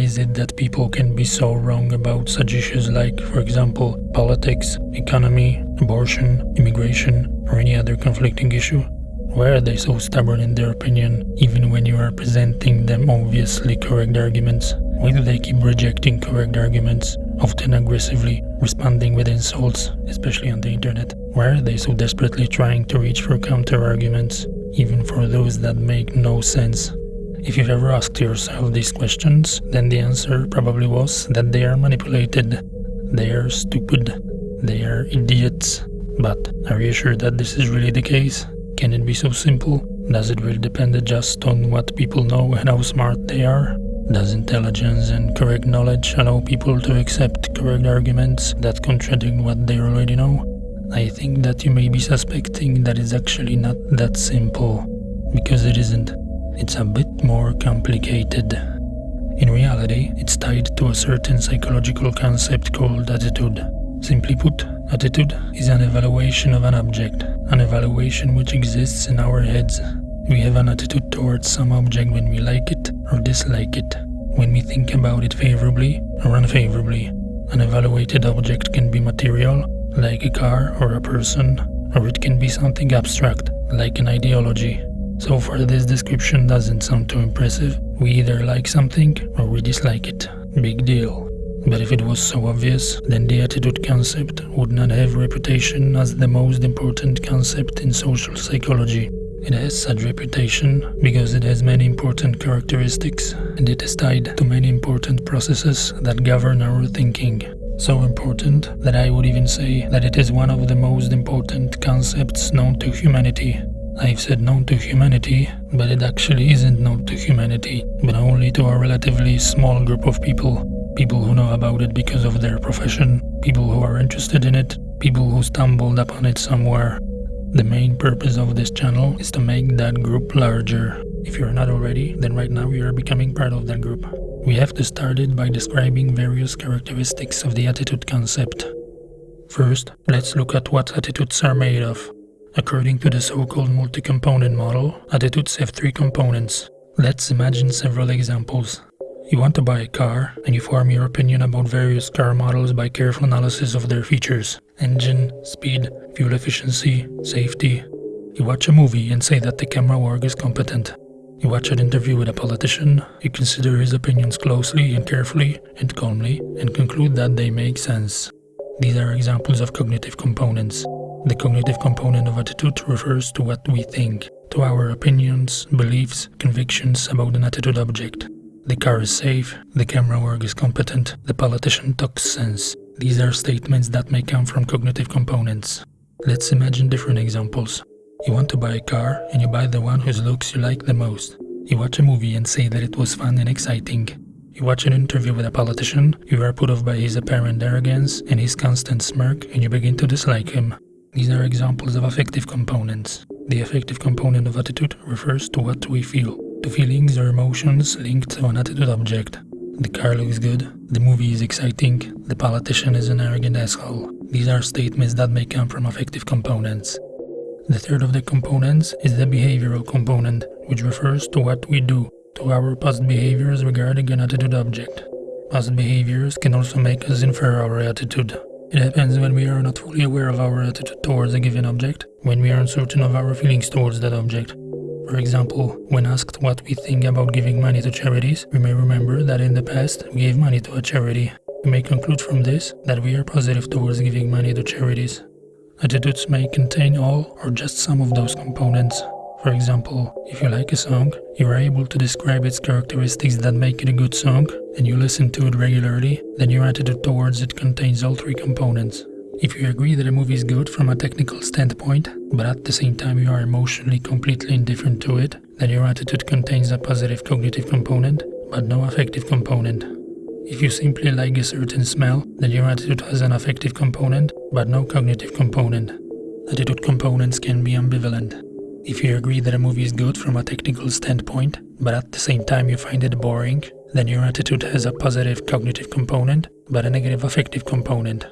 is it that people can be so wrong about such issues like, for example, politics, economy, abortion, immigration, or any other conflicting issue? Why are they so stubborn in their opinion, even when you are presenting them obviously correct arguments? Why do they keep rejecting correct arguments, often aggressively, responding with insults, especially on the internet? Why are they so desperately trying to reach for counter arguments, even for those that make no sense? If you've ever asked yourself these questions, then the answer probably was that they are manipulated. They are stupid. They are idiots. But are you sure that this is really the case? Can it be so simple? Does it really depend just on what people know and how smart they are? Does intelligence and correct knowledge allow people to accept correct arguments that contradict what they already know? I think that you may be suspecting that it's actually not that simple, because it isn't. It's a bit more complicated. In reality, it's tied to a certain psychological concept called attitude. Simply put, attitude is an evaluation of an object, an evaluation which exists in our heads. We have an attitude towards some object when we like it or dislike it, when we think about it favorably or unfavorably. An evaluated object can be material, like a car or a person, or it can be something abstract, like an ideology. So far this description doesn't sound too impressive. We either like something or we dislike it. Big deal. But if it was so obvious, then the attitude concept would not have reputation as the most important concept in social psychology. It has such reputation because it has many important characteristics and it is tied to many important processes that govern our thinking. So important that I would even say that it is one of the most important concepts known to humanity. I've said known to humanity, but it actually isn't known to humanity, but only to a relatively small group of people. People who know about it because of their profession, people who are interested in it, people who stumbled upon it somewhere. The main purpose of this channel is to make that group larger. If you're not already, then right now you are becoming part of that group. We have to start it by describing various characteristics of the attitude concept. First, let's look at what attitudes are made of. According to the so-called multi-component model, attitudes have three components. Let's imagine several examples. You want to buy a car, and you form your opinion about various car models by careful analysis of their features. Engine, speed, fuel efficiency, safety. You watch a movie and say that the camera work is competent. You watch an interview with a politician, you consider his opinions closely and carefully and calmly, and conclude that they make sense. These are examples of cognitive components. The cognitive component of attitude refers to what we think, to our opinions, beliefs, convictions about an attitude object. The car is safe, the camera work is competent, the politician talks sense. These are statements that may come from cognitive components. Let's imagine different examples. You want to buy a car and you buy the one whose looks you like the most. You watch a movie and say that it was fun and exciting. You watch an interview with a politician, you are put off by his apparent arrogance and his constant smirk and you begin to dislike him. These are examples of affective components. The affective component of attitude refers to what we feel, to feelings or emotions linked to an attitude object. The car looks good, the movie is exciting, the politician is an arrogant asshole. These are statements that may come from affective components. The third of the components is the behavioral component, which refers to what we do, to our past behaviors regarding an attitude object. Past behaviors can also make us infer our attitude. It happens when we are not fully aware of our attitude towards a given object, when we are uncertain of our feelings towards that object. For example, when asked what we think about giving money to charities, we may remember that in the past we gave money to a charity. We may conclude from this that we are positive towards giving money to charities. Attitudes may contain all or just some of those components. For example, if you like a song, you are able to describe its characteristics that make it a good song, and you listen to it regularly, then your attitude towards it contains all three components. If you agree that a movie is good from a technical standpoint, but at the same time you are emotionally completely indifferent to it, then your attitude contains a positive cognitive component, but no affective component. If you simply like a certain smell, then your attitude has an affective component, but no cognitive component. Attitude components can be ambivalent. If you agree that a movie is good from a technical standpoint, but at the same time you find it boring, then your attitude has a positive cognitive component, but a negative affective component.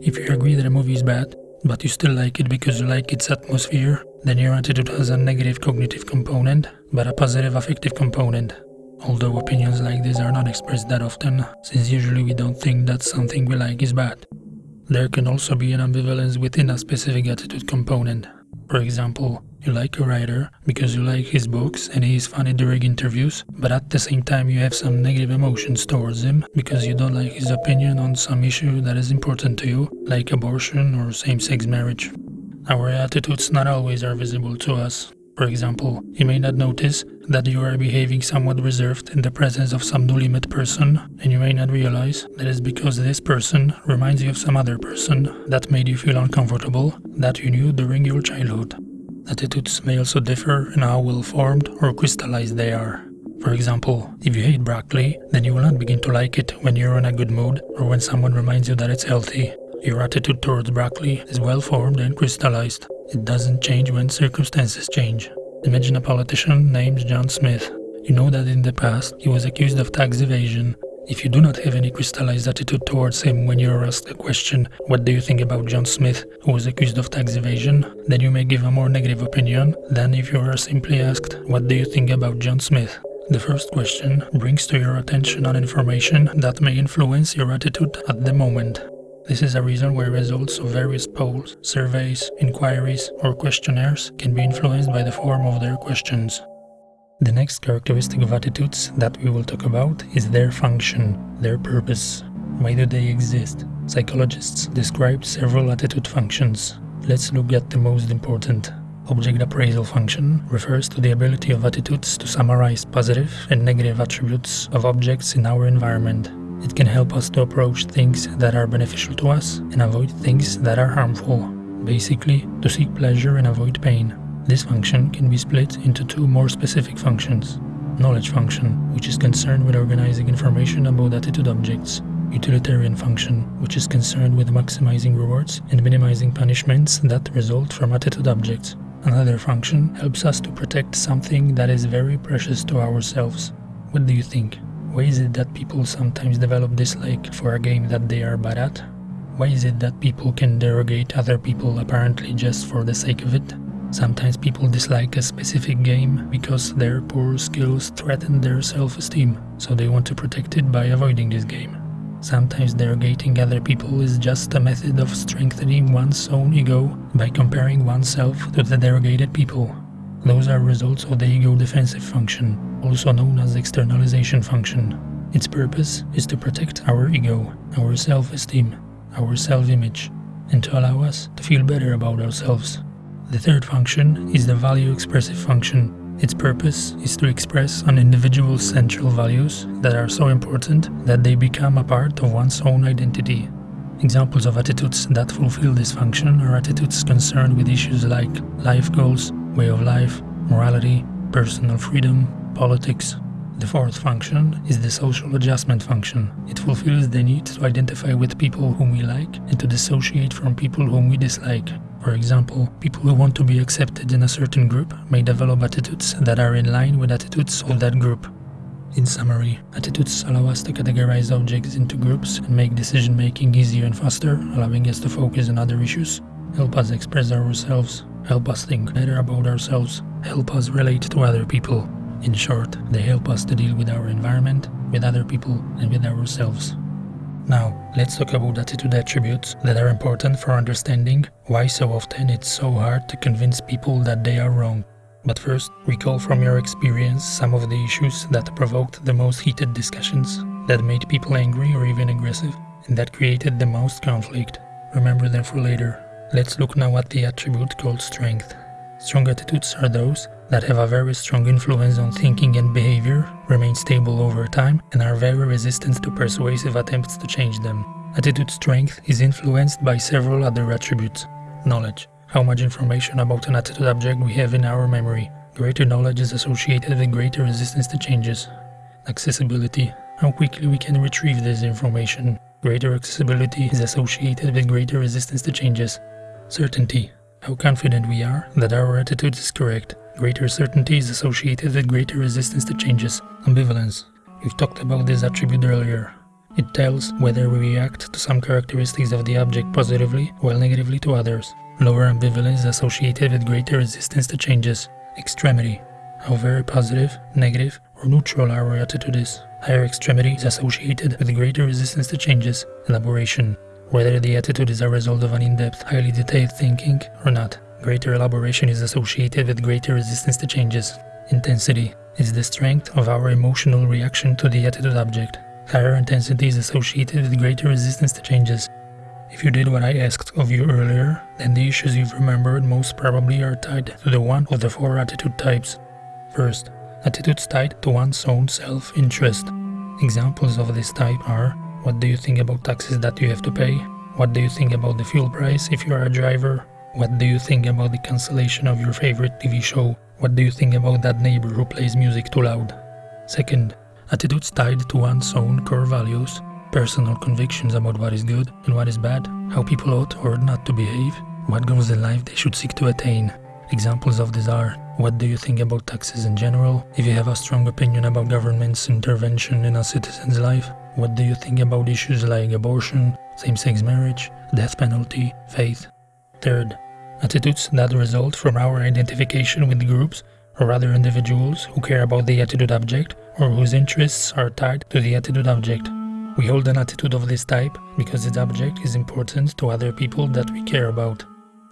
If you agree that a movie is bad, but you still like it because you like its atmosphere, then your attitude has a negative cognitive component, but a positive affective component. although opinions like this are not expressed that often, since usually we don't think that something we like is bad. There can also be an ambivalence within a specific attitude component. For example, you like a writer because you like his books and he is funny during interviews, but at the same time you have some negative emotions towards him because you don't like his opinion on some issue that is important to you, like abortion or same-sex marriage. Our attitudes not always are visible to us. For example, you may not notice that you are behaving somewhat reserved in the presence of some newly met person, and you may not realize that it's because this person reminds you of some other person that made you feel uncomfortable that you knew during your childhood. Attitudes may also differ in how well formed or crystallized they are. For example, if you hate broccoli, then you will not begin to like it when you're in a good mood or when someone reminds you that it's healthy. Your attitude towards broccoli is well formed and crystallized. It doesn't change when circumstances change. Imagine a politician named John Smith. You know that in the past he was accused of tax evasion if you do not have any crystallized attitude towards him when you are asked a question, what do you think about John Smith, who was accused of tax evasion, then you may give a more negative opinion than if you are simply asked, what do you think about John Smith? The first question brings to your attention an information that may influence your attitude at the moment. This is a reason why results of various polls, surveys, inquiries, or questionnaires can be influenced by the form of their questions. The next characteristic of attitudes that we will talk about is their function, their purpose. Why do they exist? Psychologists describe several attitude functions. Let's look at the most important. Object appraisal function refers to the ability of attitudes to summarize positive and negative attributes of objects in our environment. It can help us to approach things that are beneficial to us and avoid things that are harmful. Basically, to seek pleasure and avoid pain. This function can be split into two more specific functions. Knowledge function, which is concerned with organizing information about attitude objects. Utilitarian function, which is concerned with maximizing rewards and minimizing punishments that result from attitude objects. Another function helps us to protect something that is very precious to ourselves. What do you think? Why is it that people sometimes develop dislike for a game that they are bad at? Why is it that people can derogate other people apparently just for the sake of it? Sometimes people dislike a specific game because their poor skills threaten their self-esteem, so they want to protect it by avoiding this game. Sometimes derogating other people is just a method of strengthening one's own ego by comparing oneself to the derogated people. Those are results of the ego defensive function, also known as externalization function. Its purpose is to protect our ego, our self-esteem, our self-image, and to allow us to feel better about ourselves. The third function is the value expressive function. Its purpose is to express an individual's central values that are so important that they become a part of one's own identity. Examples of attitudes that fulfill this function are attitudes concerned with issues like life goals, way of life, morality, personal freedom, politics. The fourth function is the social adjustment function. It fulfills the need to identify with people whom we like and to dissociate from people whom we dislike. For example, people who want to be accepted in a certain group may develop attitudes that are in line with attitudes of that group. In summary, attitudes allow us to categorize objects into groups and make decision making easier and faster, allowing us to focus on other issues, help us express ourselves, help us think better about ourselves, help us relate to other people. In short, they help us to deal with our environment, with other people, and with ourselves. Now, let's talk about attitude attributes that are important for understanding why so often it's so hard to convince people that they are wrong. But first, recall from your experience some of the issues that provoked the most heated discussions, that made people angry or even aggressive, and that created the most conflict. Remember them for later. Let's look now at the attribute called strength. Strong attitudes are those that have a very strong influence on thinking and behavior, remain stable over time, and are very resistant to persuasive attempts to change them. Attitude strength is influenced by several other attributes. Knowledge. How much information about an attitude object we have in our memory. Greater knowledge is associated with greater resistance to changes. Accessibility. How quickly we can retrieve this information. Greater accessibility is associated with greater resistance to changes. Certainty how confident we are that our attitude is correct. Greater certainty is associated with greater resistance to changes. Ambivalence. We've talked about this attribute earlier. It tells whether we react to some characteristics of the object positively while negatively to others. Lower ambivalence is associated with greater resistance to changes. Extremity. How very positive, negative, or neutral our attitude is. Higher extremity is associated with greater resistance to changes, elaboration, whether the attitude is a result of an in-depth, highly detailed thinking or not. Greater elaboration is associated with greater resistance to changes. Intensity is the strength of our emotional reaction to the attitude object. Higher intensity is associated with greater resistance to changes. If you did what I asked of you earlier, then the issues you've remembered most probably are tied to the one of the four attitude types. First, attitudes tied to one's own self-interest. Examples of this type are what do you think about taxes that you have to pay? What do you think about the fuel price if you are a driver? What do you think about the cancellation of your favorite TV show? What do you think about that neighbor who plays music too loud? Second, attitudes tied to one's own core values, personal convictions about what is good and what is bad, how people ought or not to behave, what goals in life they should seek to attain. Examples of this are what do you think about taxes in general? If you have a strong opinion about government's intervention in a citizen's life, what do you think about issues like abortion, same-sex marriage, death penalty, faith? Third, attitudes that result from our identification with groups or other individuals who care about the attitude object or whose interests are tied to the attitude object. We hold an attitude of this type because its object is important to other people that we care about.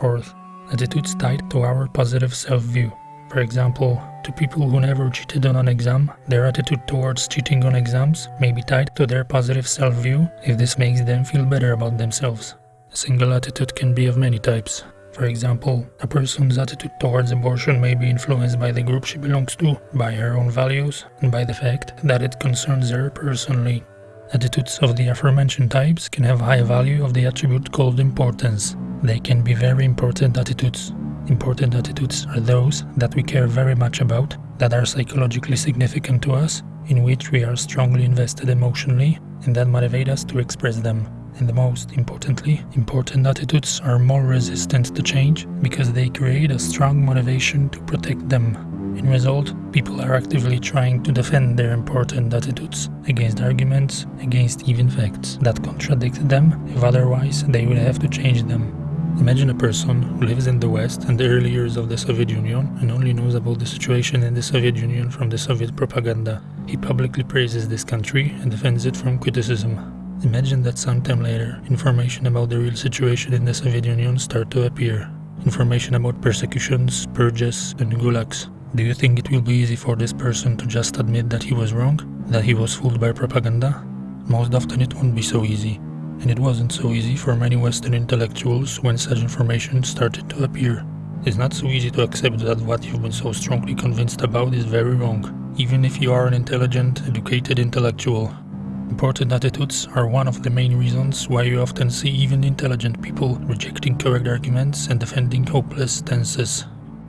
Fourth, attitudes tied to our positive self-view. For example, to people who never cheated on an exam, their attitude towards cheating on exams may be tied to their positive self-view if this makes them feel better about themselves. A single attitude can be of many types. For example, a person's attitude towards abortion may be influenced by the group she belongs to, by her own values, and by the fact that it concerns her personally. Attitudes of the aforementioned types can have high value of the attribute called importance. They can be very important attitudes. Important attitudes are those that we care very much about, that are psychologically significant to us, in which we are strongly invested emotionally, and that motivate us to express them. And the most importantly, important attitudes are more resistant to change because they create a strong motivation to protect them. In result, people are actively trying to defend their important attitudes against arguments, against even facts that contradict them if otherwise they would have to change them. Imagine a person who lives in the West and the early years of the Soviet Union and only knows about the situation in the Soviet Union from the Soviet propaganda. He publicly praises this country and defends it from criticism. Imagine that sometime later, information about the real situation in the Soviet Union start to appear. Information about persecutions, purges, and gulags. Do you think it will be easy for this person to just admit that he was wrong? That he was fooled by propaganda? Most often it won't be so easy and it wasn't so easy for many Western intellectuals when such information started to appear. It's not so easy to accept that what you've been so strongly convinced about is very wrong, even if you are an intelligent, educated intellectual. Important attitudes are one of the main reasons why you often see even intelligent people rejecting correct arguments and defending hopeless stances.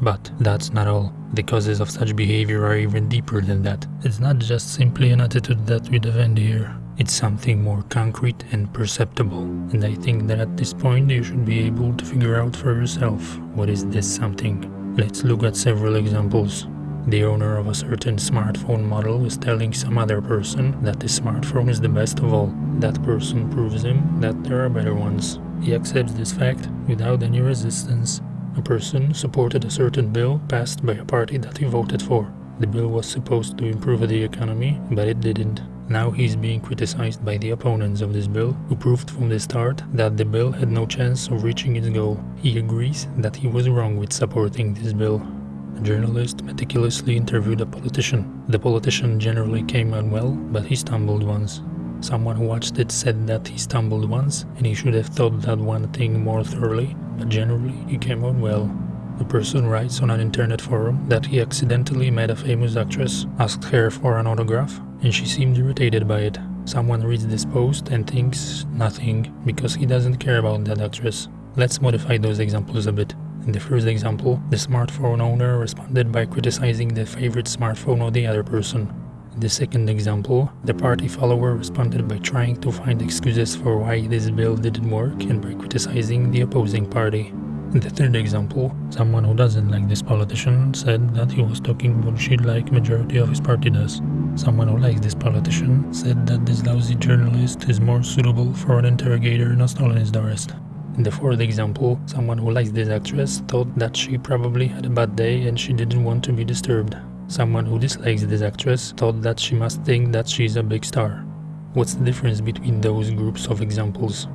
But that's not all. The causes of such behavior are even deeper than that. It's not just simply an attitude that we defend here. It's something more concrete and perceptible, and I think that at this point you should be able to figure out for yourself what is this something. Let's look at several examples. The owner of a certain smartphone model is telling some other person that this smartphone is the best of all. That person proves him that there are better ones. He accepts this fact without any resistance. A person supported a certain bill passed by a party that he voted for. The bill was supposed to improve the economy, but it didn't. Now he is being criticized by the opponents of this bill, who proved from the start that the bill had no chance of reaching its goal. He agrees that he was wrong with supporting this bill. A journalist meticulously interviewed a politician. The politician generally came out well, but he stumbled once. Someone who watched it said that he stumbled once, and he should have thought that one thing more thoroughly, but generally he came out well. A person writes on an internet forum that he accidentally met a famous actress, asked her for an autograph, and she seemed irritated by it. Someone reads this post and thinks nothing because he doesn't care about that actress. Let's modify those examples a bit. In the first example, the smartphone owner responded by criticizing the favorite smartphone of the other person. In the second example, the party follower responded by trying to find excuses for why this bill didn't work and by criticizing the opposing party. In the third example, someone who doesn't like this politician said that he was talking bullshit like majority of his party does. Someone who likes this politician said that this lousy journalist is more suitable for an interrogator in a Stalinist arrest. In the fourth example, someone who likes this actress thought that she probably had a bad day and she didn't want to be disturbed. Someone who dislikes this actress thought that she must think that she is a big star. What's the difference between those groups of examples?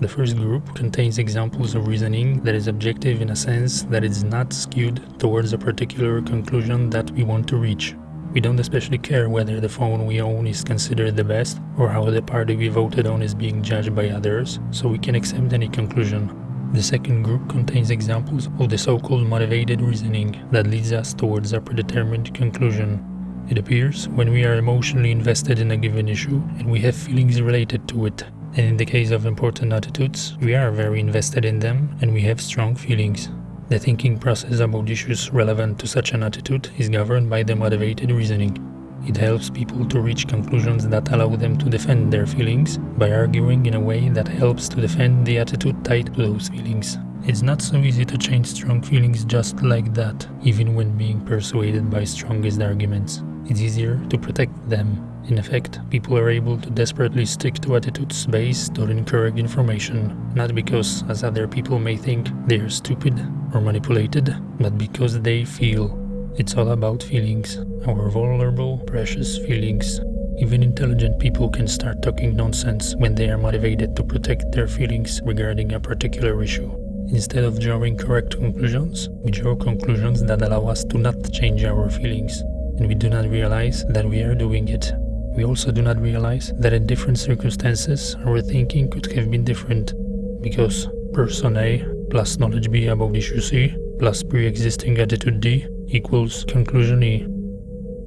The first group contains examples of reasoning that is objective in a sense that it is not skewed towards a particular conclusion that we want to reach. We don't especially care whether the phone we own is considered the best or how the party we voted on is being judged by others, so we can accept any conclusion. The second group contains examples of the so-called motivated reasoning that leads us towards a predetermined conclusion. It appears when we are emotionally invested in a given issue and we have feelings related to it, and in the case of important attitudes, we are very invested in them and we have strong feelings. The thinking process about issues relevant to such an attitude is governed by the motivated reasoning. It helps people to reach conclusions that allow them to defend their feelings by arguing in a way that helps to defend the attitude tied to those feelings. It's not so easy to change strong feelings just like that, even when being persuaded by strongest arguments. It's easier to protect them in effect, people are able to desperately stick to attitudes based on incorrect information, not because, as other people may think, they are stupid or manipulated, but because they feel. It's all about feelings, our vulnerable, precious feelings. Even intelligent people can start talking nonsense when they are motivated to protect their feelings regarding a particular issue. Instead of drawing correct conclusions, we draw conclusions that allow us to not change our feelings, and we do not realize that we are doing it we also do not realize that in different circumstances our thinking could have been different, because person A plus knowledge B about issue C plus pre-existing attitude D equals conclusion E.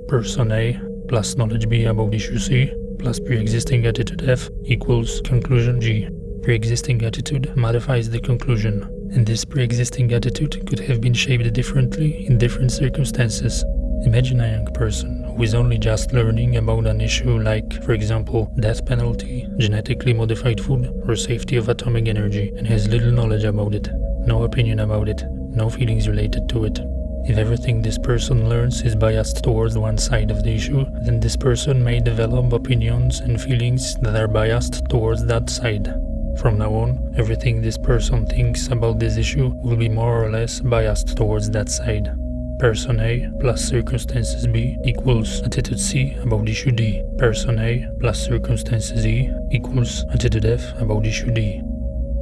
Person A plus knowledge B about issue C plus pre-existing attitude F equals conclusion G. Pre-existing attitude modifies the conclusion, and this pre-existing attitude could have been shaped differently in different circumstances. Imagine a young person who is only just learning about an issue like, for example, death penalty, genetically modified food, or safety of atomic energy, and has little knowledge about it, no opinion about it, no feelings related to it. If everything this person learns is biased towards one side of the issue, then this person may develop opinions and feelings that are biased towards that side. From now on, everything this person thinks about this issue will be more or less biased towards that side person A plus circumstances B equals attitude C about issue D. Person A plus circumstances E equals attitude F about issue D.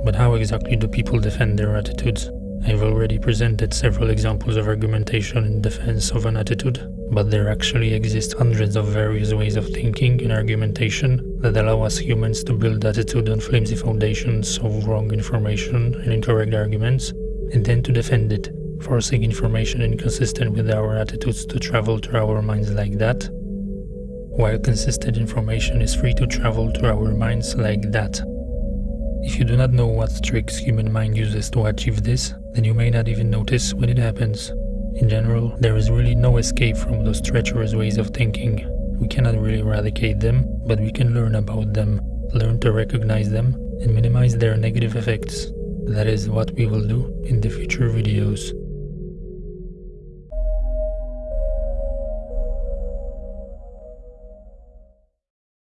But how exactly do people defend their attitudes? I've already presented several examples of argumentation in defense of an attitude, but there actually exist hundreds of various ways of thinking and argumentation that allow us humans to build attitude on flimsy foundations of wrong information and incorrect arguments, and then to defend it forcing information inconsistent with our attitudes to travel through our minds like that, while consistent information is free to travel through our minds like that. If you do not know what tricks human mind uses to achieve this, then you may not even notice when it happens. In general, there is really no escape from those treacherous ways of thinking. We cannot really eradicate them, but we can learn about them, learn to recognize them, and minimize their negative effects. That is what we will do in the future videos.